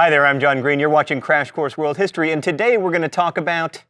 Hi there, I'm John Green. You're watching Crash Course World History, and today we're going to talk about.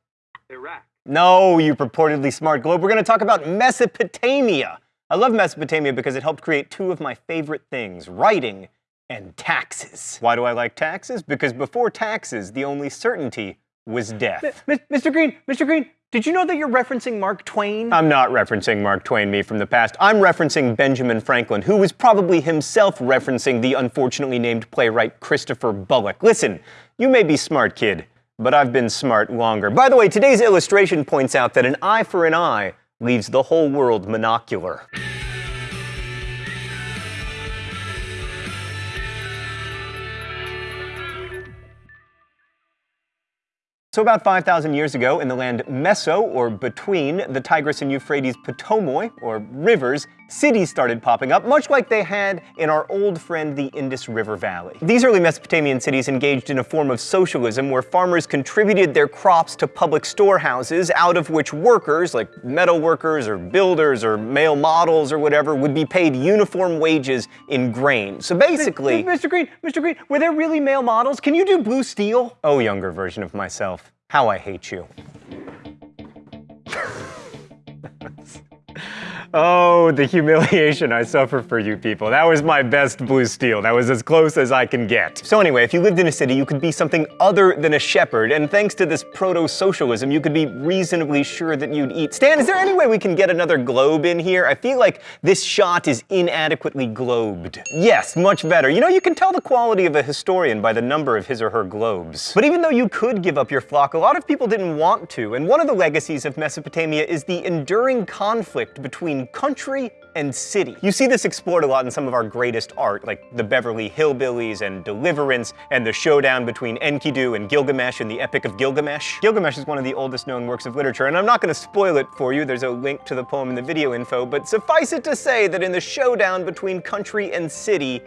Iraq. No, you purportedly smart globe. We're going to talk about Mesopotamia. I love Mesopotamia because it helped create two of my favorite things writing and taxes. Why do I like taxes? Because before taxes, the only certainty was death. M- Mr. Green, Mr. Green, did you know that you're referencing Mark Twain? I'm not referencing Mark Twain, me from the past. I'm referencing Benjamin Franklin, who was probably himself referencing the unfortunately named playwright Christopher Bullock. Listen, you may be smart, kid, but I've been smart longer. By the way, today's illustration points out that an eye for an eye leaves the whole world monocular. So about 5,000 years ago, in the land Meso, or between the Tigris and Euphrates potamoi, or rivers, cities started popping up, much like they had in our old friend the Indus River Valley. These early Mesopotamian cities engaged in a form of socialism where farmers contributed their crops to public storehouses, out of which workers, like metal workers or builders or male models or whatever, would be paid uniform wages in grain. So basically... Mr. Green, Mr. Green, were there really male models? Can you do blue steel? Oh, younger version of myself. How I hate you. Oh, the humiliation I suffer for you people. That was my best blue steel. That was as close as I can get. So anyway, if you lived in a city, you could be something other than a shepherd, and thanks to this proto-socialism, you could be reasonably sure that you'd eat. Stan, is there any way we can get another globe in here? I feel like this shot is inadequately globed. Yes, much better. You know, you can tell the quality of a historian by the number of his or her globes. But even though you could give up your flock, a lot of people didn't want to, and one of the legacies of Mesopotamia is the enduring conflict between country and city. You see this explored a lot in some of our greatest art, like the Beverly Hillbillies and Deliverance, and the showdown between Enkidu and Gilgamesh in the Epic of Gilgamesh. Gilgamesh is one of the oldest known works of literature, and I'm not going to spoil it for you, there's a link to the poem in the video info, but suffice it to say that in the showdown between country and city,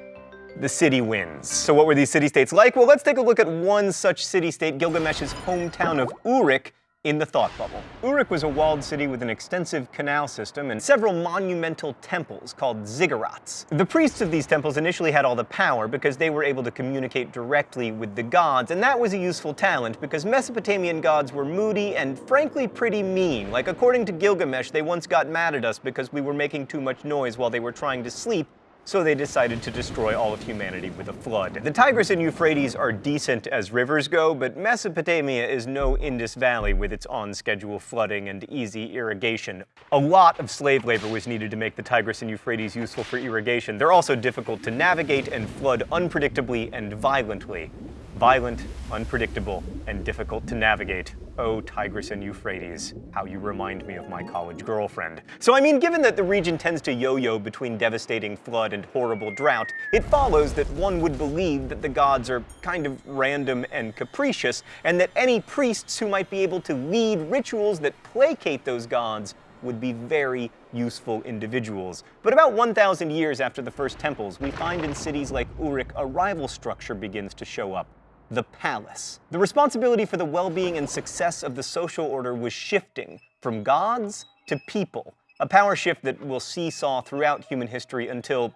the city wins. So what were these city-states like? Well, let's take a look at one such city-state, Gilgamesh's hometown of Uruk, in the thought bubble. Uruk was a walled city with an extensive canal system and several monumental temples called ziggurats. The priests of these temples initially had all the power because they were able to communicate directly with the gods, and that was a useful talent because Mesopotamian gods were moody and frankly pretty mean. Like according to Gilgamesh, they once got mad at us because we were making too much noise while they were trying to sleep, so they decided to destroy all of humanity with a flood. The Tigris and Euphrates are decent as rivers go, but Mesopotamia is no Indus Valley with its on-schedule flooding and easy irrigation. A lot of slave labor was needed to make the Tigris and Euphrates useful for irrigation. They're also difficult to navigate and flood unpredictably and violently. Violent, unpredictable, and difficult to navigate. Oh, Tigris and Euphrates, how you remind me of my college girlfriend. So I mean, given that the region tends to yo-yo between devastating flood and horrible drought, it follows that one would believe that the gods are kind of random and capricious, and that any priests who might be able to lead rituals that placate those gods would be very useful individuals. But about 1,000 years after the first temples, we find in cities like Uruk a rival structure begins to show up the palace. The responsibility for the well-being and success of the social order was shifting from gods to people, a power shift that will seesaw throughout human history until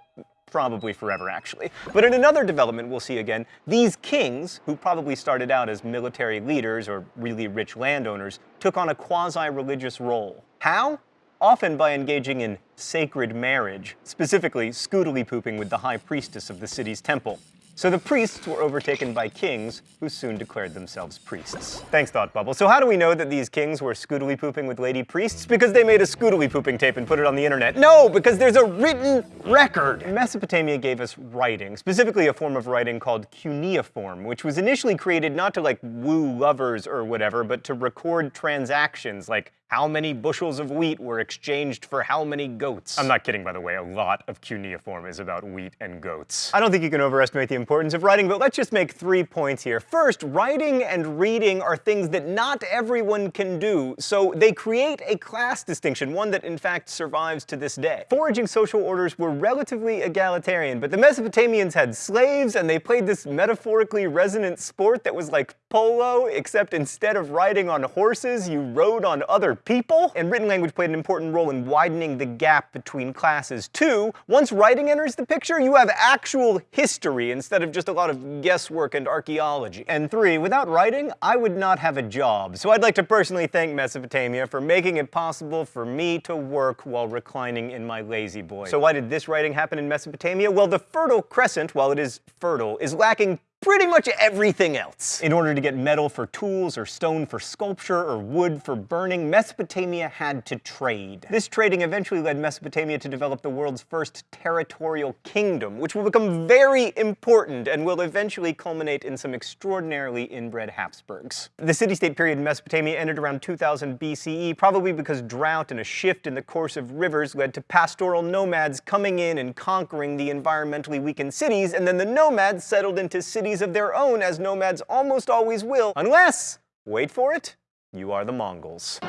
probably forever actually. But in another development we'll see again, these kings, who probably started out as military leaders or really rich landowners, took on a quasi-religious role. How? Often by engaging in sacred marriage, specifically scoodly pooping with the high priestess of the city's temple. So the priests were overtaken by kings, who soon declared themselves priests. Thanks, Thought Bubble. So how do we know that these kings were scoodly pooping with lady priests? Because they made a scoodly pooping tape and put it on the internet. No, because there's a written record. Mesopotamia gave us writing, specifically a form of writing called cuneiform, which was initially created not to like woo lovers or whatever, but to record transactions like how many bushels of wheat were exchanged for how many goats. I'm not kidding, by the way. A lot of cuneiform is about wheat and goats. I don't think you can overestimate the importance of writing, but let's just make three points here. First, writing and reading are things that not everyone can do, so they create a class distinction, one that in fact survives to this day. Foraging social orders were relatively egalitarian, but the Mesopotamians had slaves and they played this metaphorically resonant sport that was like polo, except instead of riding on horses, you rode on other people, and written language played an important role in widening the gap between classes. Two, once writing enters the picture, you have actual history instead of just a lot of guesswork and archaeology. And three, without writing, I would not have a job. So I'd like to personally thank Mesopotamia for making it possible for me to work while reclining in my La-Z-Boy. So why did this writing happen in Mesopotamia? Well, the Fertile Crescent, while it is fertile, is lacking pretty much everything else. In order to get metal for tools, or stone for sculpture, or wood for burning, Mesopotamia had to trade. This trading eventually led Mesopotamia to develop the world's first territorial kingdom, which will become very important and will eventually culminate in some extraordinarily inbred Habsburgs. The city-state period in Mesopotamia ended around 2000 BCE, probably because drought and a shift in the course of rivers led to pastoral nomads coming in and conquering the environmentally weakened cities, and then the nomads settled into cities of their own, as nomads almost always will, unless, wait for it, you are the Mongols.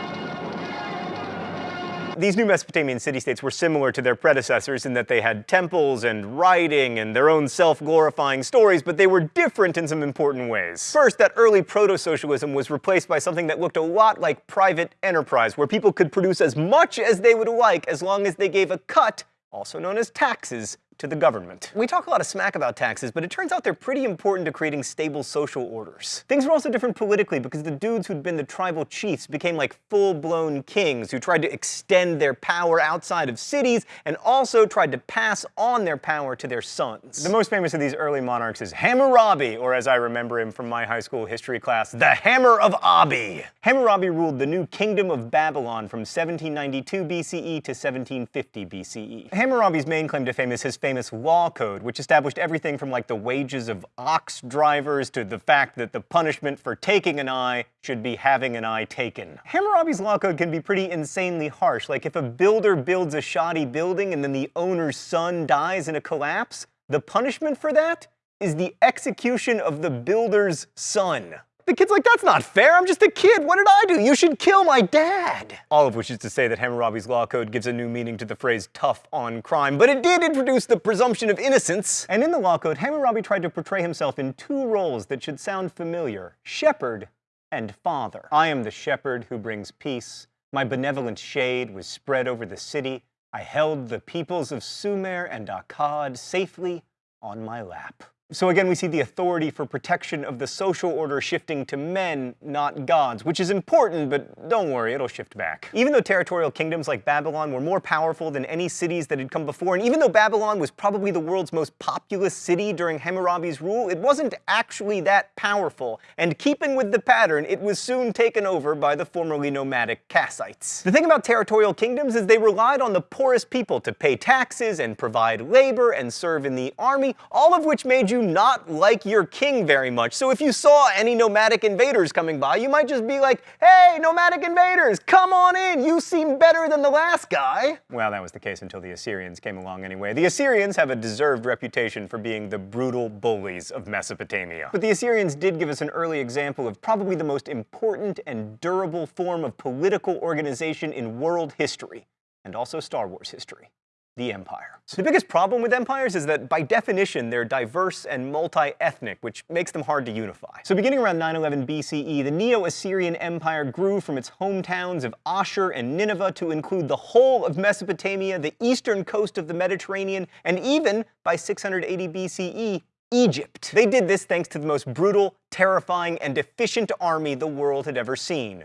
These new Mesopotamian city-states were similar to their predecessors in that they had temples and writing and their own self-glorifying stories, but they were different in some important ways. First, that early proto-socialism was replaced by something that looked a lot like private enterprise, where people could produce as much as they would like as long as they gave a cut, also known as taxes, to the government. We talk a lot of smack about taxes, but it turns out they're pretty important to creating stable social orders. Things were also different politically because the dudes who'd been the tribal chiefs became like full-blown kings who tried to extend their power outside of cities and also tried to pass on their power to their sons. The most famous of these early monarchs is Hammurabi, or as I remember him from my high school history class, the Hammer of Abi. Hammurabi ruled the new Kingdom of Babylon from 1792 BCE to 1750 BCE. Hammurabi's main claim to fame is his famous law code, which established everything from like the wages of ox drivers to the fact that the punishment for taking an eye should be having an eye taken. Hammurabi's law code can be pretty insanely harsh, like if a builder builds a shoddy building and then the owner's son dies in a collapse, the punishment for that is the execution of the builder's son. The kid's like, that's not fair, I'm just a kid, what did I do? You should kill my dad. All of which is to say that Hammurabi's law code gives a new meaning to the phrase tough on crime, but it did introduce the presumption of innocence. And in the law code, Hammurabi tried to portray himself in two roles that should sound familiar, shepherd and father. I am the shepherd who brings peace. My benevolent shade was spread over the city. I held the peoples of Sumer and Akkad safely on my lap. So again, we see the authority for protection of the social order shifting to men, not gods, which is important, but don't worry, it'll shift back. Even though territorial kingdoms like Babylon were more powerful than any cities that had come before, and even though Babylon was probably the world's most populous city during Hammurabi's rule, it wasn't actually that powerful, and keeping with the pattern, it was soon taken over by the formerly nomadic Kassites. The thing about territorial kingdoms is they relied on the poorest people to pay taxes and provide labor and serve in the army, all of which made you not like your king very much. So if you saw any nomadic invaders coming by, you might just be like, hey, nomadic invaders, come on in, you seem better than the last guy. Well, that was the case until the Assyrians came along anyway. The Assyrians have a deserved reputation for being the brutal bullies of Mesopotamia. But the Assyrians did give us an early example of probably the most important and durable form of political organization in world history, and also Star Wars history the empire. The biggest problem with empires is that by definition they're diverse and multi-ethnic, which makes them hard to unify. So beginning around 911 BCE, the Neo-Assyrian Empire grew from its hometowns of Ashur and Nineveh to include the whole of Mesopotamia, the eastern coast of the Mediterranean, and even, by 680 BCE, Egypt. They did this thanks to the most brutal, terrifying, and efficient army the world had ever seen.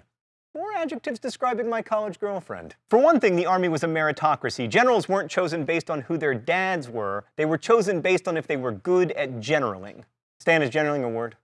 Adjectives describing my college girlfriend. For one thing, the army was a meritocracy. Generals weren't chosen based on who their dads were. They were chosen based on if they were good at generaling. Stan, is generaling a word?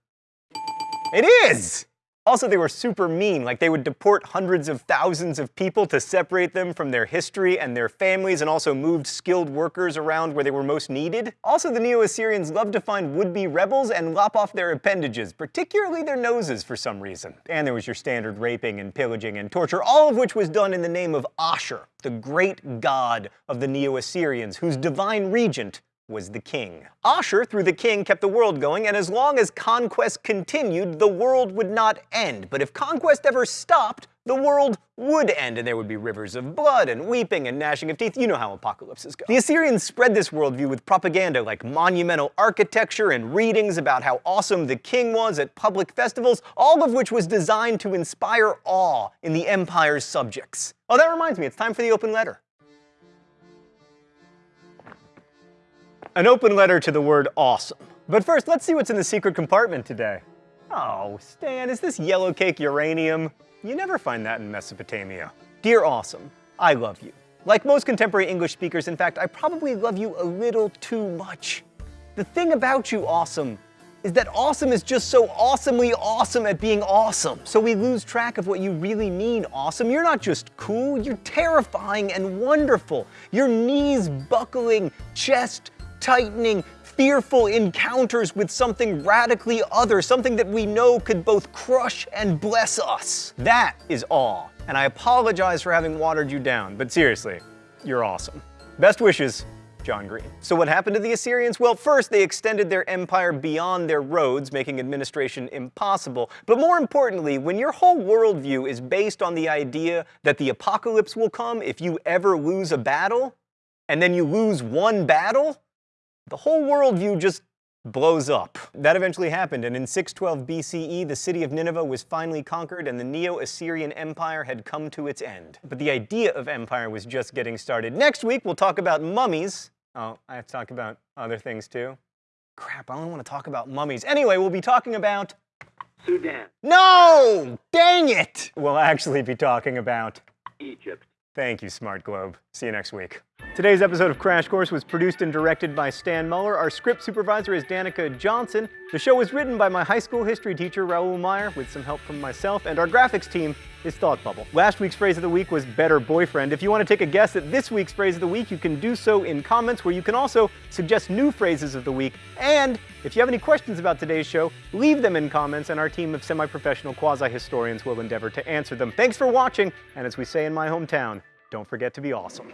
It is! Also, they were super mean, like they would deport hundreds of thousands of people to separate them from their history and their families, and also moved skilled workers around where they were most needed. Also, the Neo-Assyrians loved to find would-be rebels and lop off their appendages, particularly their noses for some reason. And there was your standard raping and pillaging and torture, all of which was done in the name of Ashur, the great god of the Neo-Assyrians, whose divine regent was the king. Ashur, through the king, kept the world going, and as long as conquest continued, the world would not end. But if conquest ever stopped, the world would end and there would be rivers of blood and weeping and gnashing of teeth. You know how apocalypses go. The Assyrians spread this worldview with propaganda like monumental architecture and readings about how awesome the king was at public festivals, all of which was designed to inspire awe in the empire's subjects. Oh, that reminds me, it's time for the open letter. An open letter to the word awesome. But first, let's see what's in the secret compartment today. Oh, Stan, is this yellow cake uranium? You never find that in Mesopotamia. Dear Awesome, I love you. Like most contemporary English speakers, in fact, I probably love you a little too much. The thing about you, Awesome, is that awesome is just so awesomely awesome at being awesome. So we lose track of what you really mean awesome. You're not just cool, you're terrifying and wonderful. Your knees buckling, chest tightening, fearful encounters with something radically other, something that we know could both crush and bless us. That is awe, and I apologize for having watered you down, but seriously, you're awesome. Best wishes, John Green. So what happened to the Assyrians? Well, first they extended their empire beyond their roads, making administration impossible. But more importantly, when your whole worldview is based on the idea that the apocalypse will come if you ever lose a battle, and then you lose one battle, the whole worldview just blows up. That eventually happened, and in 612 BCE, the city of Nineveh was finally conquered and the Neo-Assyrian Empire had come to its end. But the idea of empire was just getting started. Next week, we'll talk about mummies. Oh, I have to talk about other things too. Crap, I only want to talk about mummies. Anyway, we'll be talking about... Sudan. No! Dang it! We'll actually be talking about... Egypt. Thank you, Smart Globe. See you next week. Today's episode of Crash Course was produced and directed by Stan Muller. Our script supervisor is Danica Johnson. The show was written by my high school history teacher, Raoul Meyer, with some help from myself, and our graphics team is Thought Bubble. Last week's phrase of the week was better boyfriend. If you want to take a guess at this week's phrase of the week, you can do so in comments, where you can also suggest new phrases of the week. And if you have any questions about today's show, leave them in comments, and our team of semi-professional quasi-historians will endeavor to answer them. Thanks for watching, and as we say in my hometown, don't forget to be awesome.